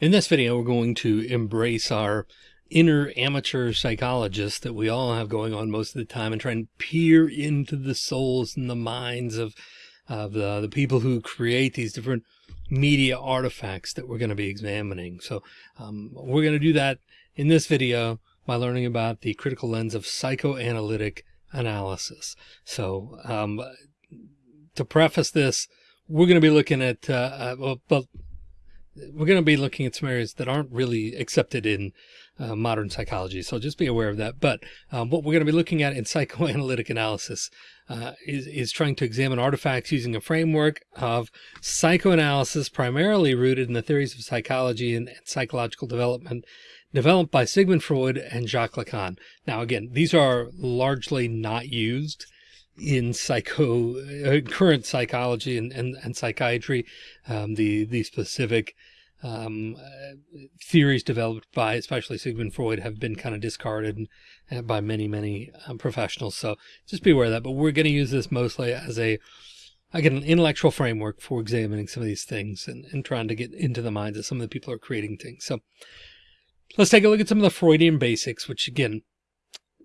In this video, we're going to embrace our inner amateur psychologist that we all have going on most of the time and try and peer into the souls and the minds of, of the, the people who create these different media artifacts that we're going to be examining. So um, we're going to do that in this video by learning about the critical lens of psychoanalytic analysis. So um, to preface this, we're going to be looking at, uh, uh, well, we're going to be looking at some areas that aren't really accepted in uh, modern psychology. So just be aware of that. But um, what we're going to be looking at in psychoanalytic analysis uh, is, is trying to examine artifacts using a framework of psychoanalysis, primarily rooted in the theories of psychology and, and psychological development developed by Sigmund Freud and Jacques Lacan. Now, again, these are largely not used in psycho uh, current psychology and, and, and psychiatry, um, the, the specific, um, uh, theories developed by especially Sigmund Freud have been kind of discarded by many, many um, professionals. So just be aware of that, but we're going to use this mostly as a, again, an intellectual framework for examining some of these things and, and trying to get into the minds of some of the people who are creating things. So let's take a look at some of the Freudian basics, which again,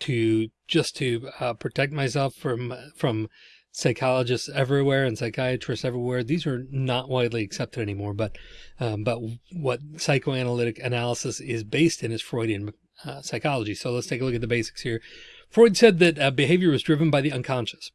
to just to uh, protect myself from from psychologists everywhere and psychiatrists everywhere. These are not widely accepted anymore, but um, but what psychoanalytic analysis is based in is Freudian uh, psychology. So let's take a look at the basics here. Freud said that uh, behavior was driven by the unconscious.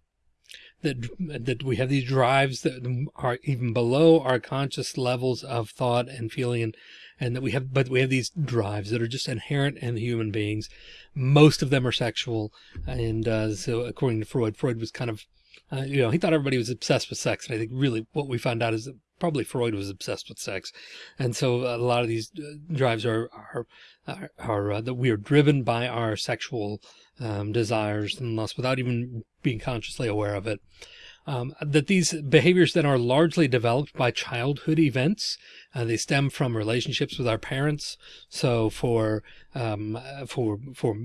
That, that we have these drives that are even below our conscious levels of thought and feeling and and that we have, but we have these drives that are just inherent in human beings. Most of them are sexual. And uh, so according to Freud, Freud was kind of, uh, you know, he thought everybody was obsessed with sex. And I think really what we found out is that probably Freud was obsessed with sex. And so a lot of these uh, drives are, are, are, are uh, that we are driven by our sexual um, desires and lust without even being consciously aware of it um, that these behaviors then are largely developed by childhood events. Uh, they stem from relationships with our parents. So for um, for for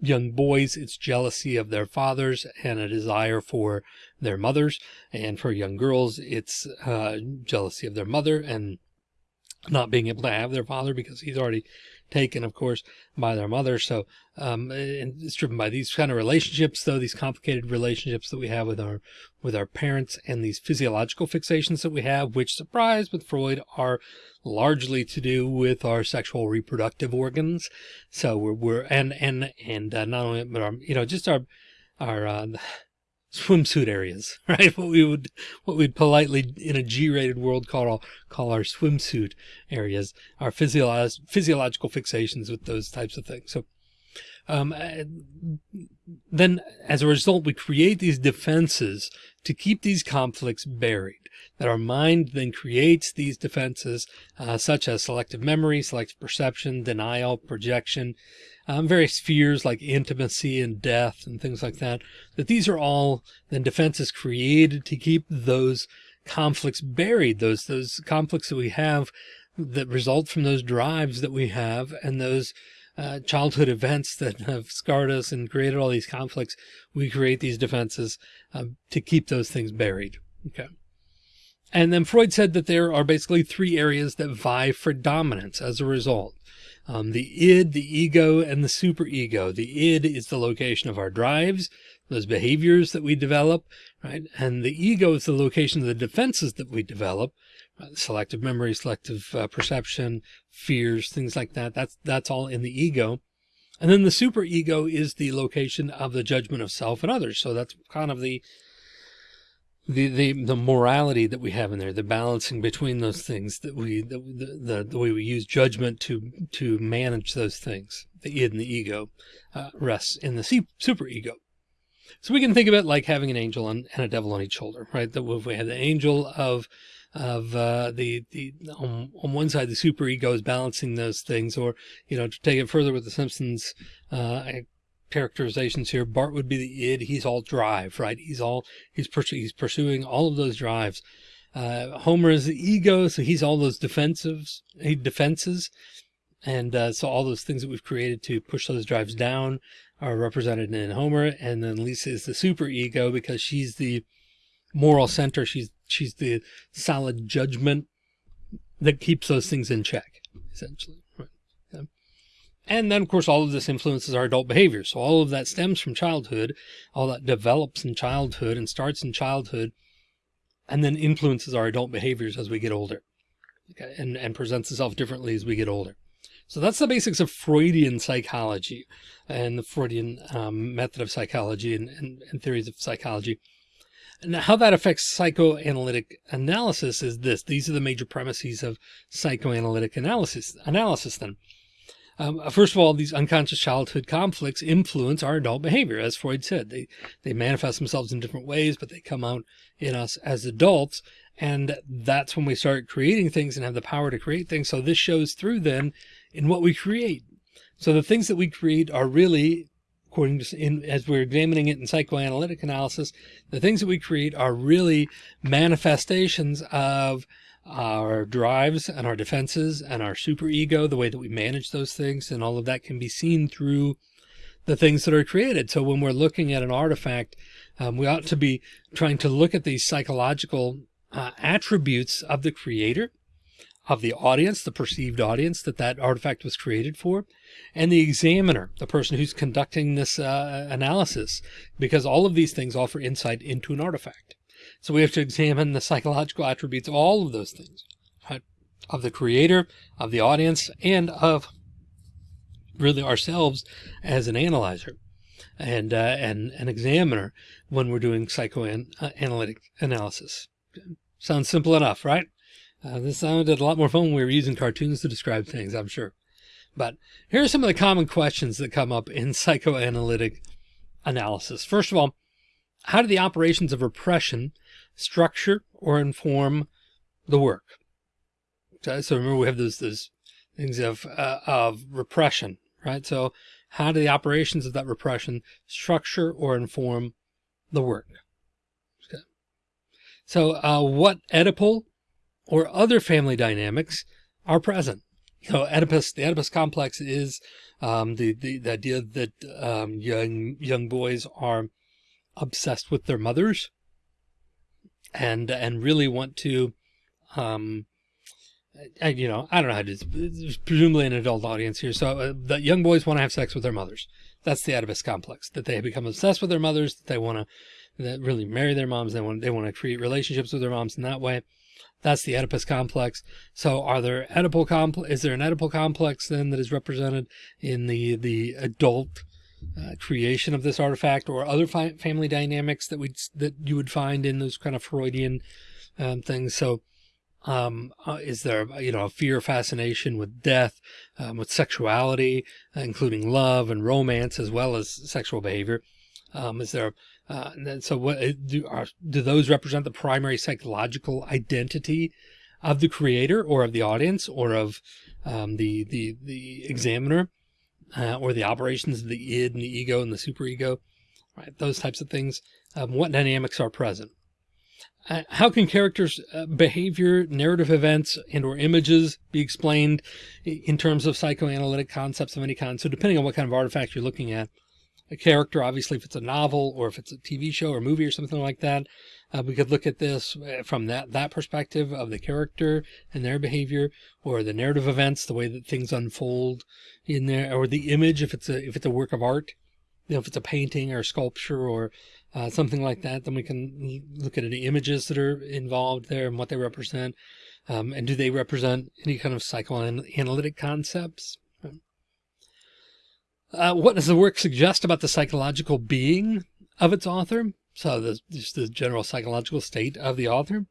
young boys, it's jealousy of their fathers and a desire for their mothers, and for young girls, it's uh, jealousy of their mother and not being able to have their father because he's already taken, of course, by their mother. So, um, and it's driven by these kind of relationships, though, these complicated relationships that we have with our, with our parents and these physiological fixations that we have, which surprise with Freud are largely to do with our sexual reproductive organs. So we're, we're, and, and, and, uh, not only, but our, you know, just our, our, uh, swimsuit areas, right? What we would, what we'd politely in a G-rated world call, call our swimsuit areas, our physiolog physiological fixations with those types of things. So, um, then as a result, we create these defenses to keep these conflicts buried that our mind then creates these defenses, uh, such as selective memory, selective perception, denial, projection, um, various fears like intimacy and death and things like that, that these are all then defenses created to keep those conflicts buried, those, those conflicts that we have that result from those drives that we have and those uh, childhood events that have scarred us and created all these conflicts. We create these defenses um, to keep those things buried. Okay. And then Freud said that there are basically three areas that vie for dominance as a result um, the id, the ego, and the superego. The id is the location of our drives, those behaviors that we develop, right? And the ego is the location of the defenses that we develop, selective memory, selective uh, perception, fears, things like that. That's, that's all in the ego. And then the superego is the location of the judgment of self and others. So that's kind of the the, the, the morality that we have in there, the balancing between those things that we, the, the, the way we use judgment to, to manage those things, the id and the ego, uh, rests in the super ego. So we can think of it like having an angel and, a devil on each shoulder, right? That if we have the angel of, of, uh, the, the, on, on one side, the super ego is balancing those things, or, you know, to take it further with the Simpsons, uh, characterizations here. Bart would be the id. He's all drive, right? He's all, he's, he's pursuing all of those drives. Uh, Homer is the ego. So he's all those defensives, he defenses. And, uh, so all those things that we've created to push those drives down are represented in Homer. And then Lisa is the super ego because she's the moral center. She's, she's the solid judgment that keeps those things in check. essentially. Right. Okay. And then, of course, all of this influences our adult behavior. So all of that stems from childhood, all that develops in childhood and starts in childhood, and then influences our adult behaviors as we get older. Okay. And, and presents itself differently as we get older. So that's the basics of Freudian psychology and the Freudian um, method of psychology and, and, and theories of psychology. And how that affects psychoanalytic analysis is this. These are the major premises of psychoanalytic analysis. Analysis then. Um, first of all, these unconscious childhood conflicts influence our adult behavior. As Freud said, they, they manifest themselves in different ways, but they come out in us as adults. And that's when we start creating things and have the power to create things. So this shows through then in what we create. So the things that we create are really according to, in, as we're examining it in psychoanalytic analysis, the things that we create are really manifestations of our drives and our defenses and our superego, the way that we manage those things. And all of that can be seen through the things that are created. So when we're looking at an artifact, um, we ought to be trying to look at these psychological uh, attributes of the creator of the audience, the perceived audience that that artifact was created for, and the examiner, the person who's conducting this uh, analysis, because all of these things offer insight into an artifact. So we have to examine the psychological attributes of all of those things, right? of the creator, of the audience, and of really ourselves as an analyzer and uh, and an examiner when we're doing psychoanalytic analysis. Sounds simple enough, right? Uh, this sounded a lot more fun when we were using cartoons to describe things, I'm sure. But here are some of the common questions that come up in psychoanalytic analysis. First of all, how do the operations of repression structure or inform the work? So remember we have those, those things of, uh, of repression, right? So how do the operations of that repression structure or inform the work? Okay. So uh, what Oedipal or other family dynamics are present. You know, Oedipus, the Oedipus complex is um, the, the, the idea that um, young young boys are obsessed with their mothers and and really want to um, you know, I don't know how to, presumably an adult audience here. So uh, that young boys want to have sex with their mothers. That's the Oedipus complex, that they become obsessed with their mothers, that they want to that really marry their moms. They want, they want to create relationships with their moms in that way. That's the Oedipus complex. So are there Oedipal complex? Is there an Oedipal complex then that is represented in the, the adult uh, creation of this artifact or other family dynamics that we that you would find in those kind of Freudian um, things? So um, uh, is there, you know, a fear fascination with death, um, with sexuality, uh, including love and romance, as well as sexual behavior? Um, is there uh, so what uh, do, are, do those represent the primary psychological identity of the creator or of the audience or of um, the, the, the examiner uh, or the operations of the id and the ego and the superego, right? Those types of things. Um, what dynamics are present? Uh, how can characters uh, behavior narrative events and or images be explained in terms of psychoanalytic concepts of any kind so depending on what kind of artifact you're looking at a character, obviously if it's a novel or if it's a TV show or movie or something like that, uh, we could look at this uh, from that, that perspective of the character and their behavior or the narrative events, the way that things unfold in there, or the image, if it's a, if it's a work of art, you know, if it's a painting or sculpture or uh, something like that, then we can look at any images that are involved there and what they represent. Um, and do they represent any kind of psychoanalytic concepts? Uh, what does the work suggest about the psychological being of its author? So the, just the general psychological state of the author.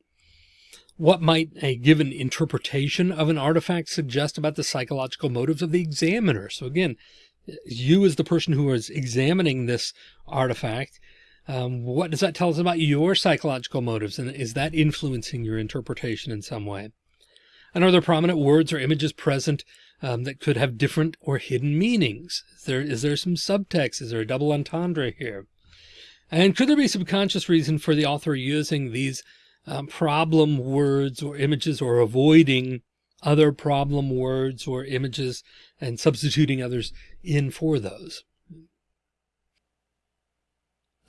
What might a given interpretation of an artifact suggest about the psychological motives of the examiner? So again, you as the person who is examining this artifact, um, what does that tell us about your psychological motives? And is that influencing your interpretation in some way? And are there prominent words or images present um, that could have different or hidden meanings? Is there, is there some subtext? Is there a double entendre here? And could there be subconscious reason for the author using these um, problem words or images or avoiding other problem words or images and substituting others in for those?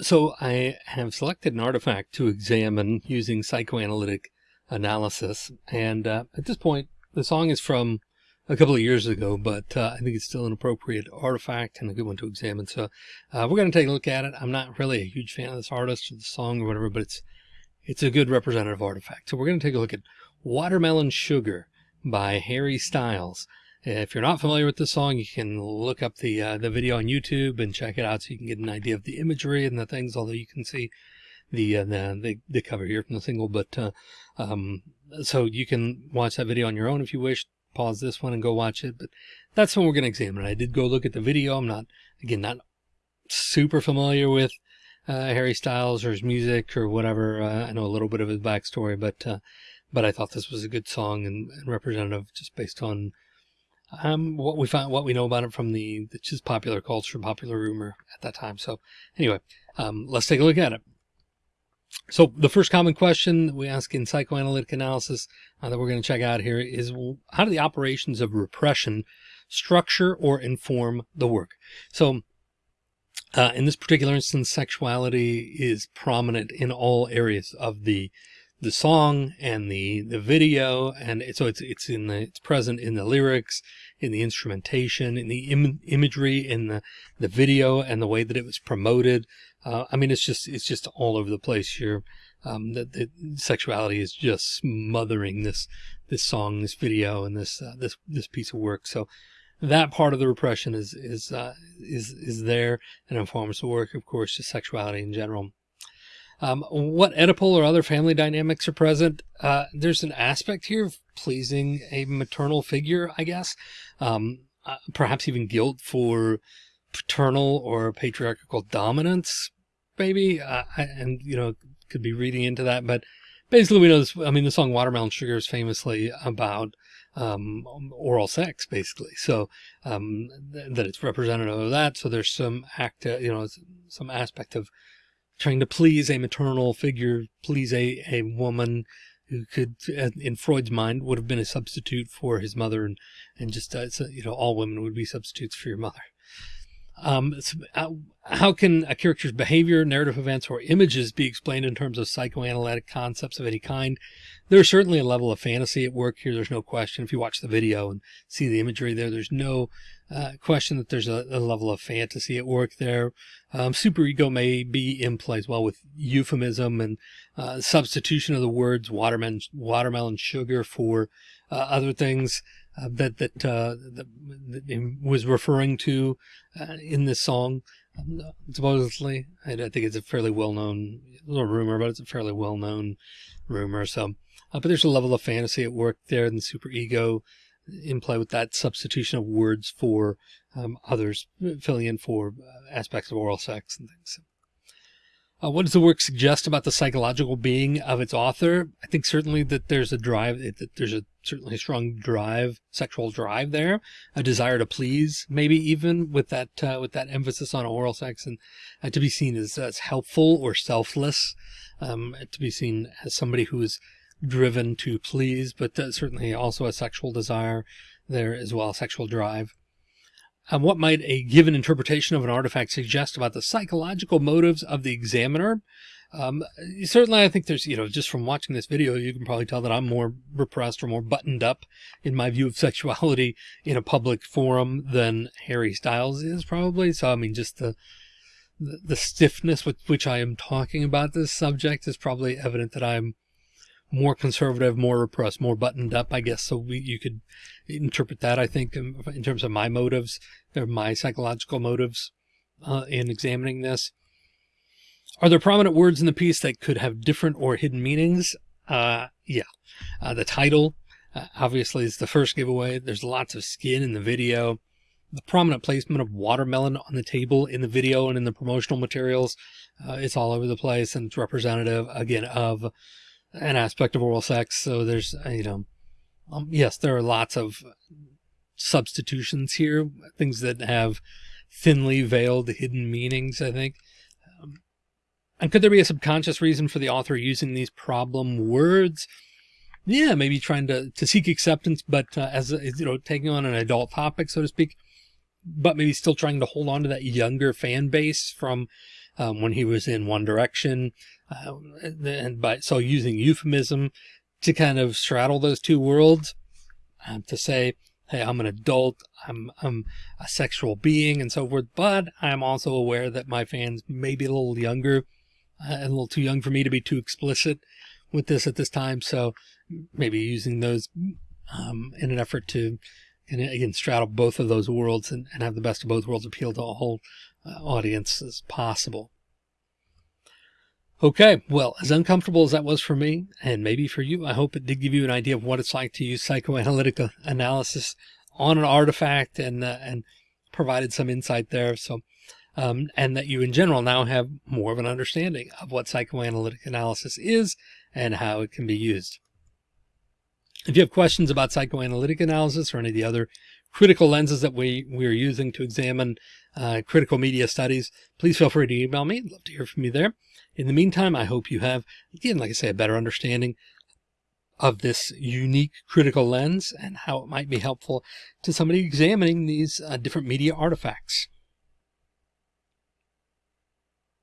So I have selected an artifact to examine using psychoanalytic analysis. And uh, at this point, the song is from a couple of years ago, but uh, I think it's still an appropriate artifact and a good one to examine. So uh, we're going to take a look at it. I'm not really a huge fan of this artist or the song or whatever, but it's it's a good representative artifact. So we're going to take a look at Watermelon Sugar by Harry Styles. If you're not familiar with the song, you can look up the uh, the video on YouTube and check it out so you can get an idea of the imagery and the things, although you can see the uh, the, the, the cover here from the single. But uh, um, so you can watch that video on your own if you wish. Pause this one and go watch it. But that's what we're going to examine. I did go look at the video. I'm not again not super familiar with uh, Harry Styles or his music or whatever. Uh, I know a little bit of his backstory, but uh, but I thought this was a good song and, and representative just based on um, what we found, what we know about it from the, the just popular culture, popular rumor at that time. So anyway, um, let's take a look at it. So the first common question we ask in psychoanalytic analysis uh, that we're going to check out here is how do the operations of repression structure or inform the work? So uh, in this particular instance, sexuality is prominent in all areas of the the song and the the video and so it's it's in the it's present in the lyrics in the instrumentation in the Im imagery in the the video and the way that it was promoted uh, i mean it's just it's just all over the place here um that the sexuality is just smothering this this song this video and this uh, this this piece of work so that part of the repression is is uh, is is there and informs the work of course just sexuality in general um, what Oedipal or other family dynamics are present? Uh, there's an aspect here of pleasing a maternal figure, I guess. Um, uh, perhaps even guilt for paternal or patriarchal dominance, maybe. Uh, and, you know, could be reading into that. But basically, we know this. I mean, the song Watermelon Sugar is famously about um, oral sex, basically. So um, th that it's representative of that. So there's some act, uh, you know, some aspect of trying to please a maternal figure, please a, a woman who could, in Freud's mind, would have been a substitute for his mother and, and just, uh, you know, all women would be substitutes for your mother. Um, how can a character's behavior, narrative events, or images be explained in terms of psychoanalytic concepts of any kind? There's certainly a level of fantasy at work here. There's no question. If you watch the video and see the imagery there, there's no uh, question that there's a, a, level of fantasy at work there. Um, superego may be in play as well with euphemism and uh, substitution of the words watermelon, watermelon sugar for uh, other things uh, that that, uh, that, was referring to uh, in this song. Um, supposedly, I, I, think it's a fairly well-known little rumor, but it's a fairly well-known rumor. So, but there's a level of fantasy at work there, and the superego in play with that substitution of words for um, others, filling in for uh, aspects of oral sex and things. Uh, what does the work suggest about the psychological being of its author? I think certainly that there's a drive, that there's a certainly a strong drive, sexual drive there, a desire to please, maybe even with that uh, with that emphasis on oral sex, and uh, to be seen as, as helpful or selfless, um, to be seen as somebody who is driven to please, but uh, certainly also a sexual desire there as well, sexual drive. Um, what might a given interpretation of an artifact suggest about the psychological motives of the examiner? Um, certainly, I think there's, you know, just from watching this video, you can probably tell that I'm more repressed or more buttoned up in my view of sexuality in a public forum than Harry Styles is probably. So, I mean, just the, the, the stiffness with which I am talking about this subject is probably evident that I'm more conservative, more repressed, more buttoned up, I guess. So we, you could interpret that, I think, in, terms of my motives or my psychological motives uh, in examining this. Are there prominent words in the piece that could have different or hidden meanings? Uh, yeah. Uh, the title, uh, obviously, is the first giveaway. There's lots of skin in the video. The prominent placement of watermelon on the table in the video and in the promotional materials. Uh, it's all over the place and it's representative, again, of an aspect of oral sex. So there's, uh, you know, um, yes, there are lots of substitutions here, things that have thinly veiled hidden meanings, I think. Um, and could there be a subconscious reason for the author using these problem words? Yeah, maybe trying to, to seek acceptance, but uh, as, you know, taking on an adult topic, so to speak, but maybe still trying to hold on to that younger fan base from um, when he was in One Direction. Uh, and by so using euphemism to kind of straddle those two worlds uh, to say, hey, I'm an adult, I'm, I'm a sexual being and so forth, but I'm also aware that my fans may be a little younger, uh, a little too young for me to be too explicit with this at this time. So maybe using those um, in an effort to, and again, straddle both of those worlds and, and, have the best of both worlds appeal to a whole uh, audience as possible. Okay, well, as uncomfortable as that was for me, and maybe for you, I hope it did give you an idea of what it's like to use psychoanalytic analysis on an artifact and uh, and provided some insight there. So, um, and that you in general now have more of an understanding of what psychoanalytic analysis is and how it can be used. If you have questions about psychoanalytic analysis or any of the other critical lenses that we, we are using to examine uh, critical media studies, please feel free to email me. I'd love to hear from you there. In the meantime, I hope you have, again, like I say, a better understanding of this unique critical lens and how it might be helpful to somebody examining these uh, different media artifacts.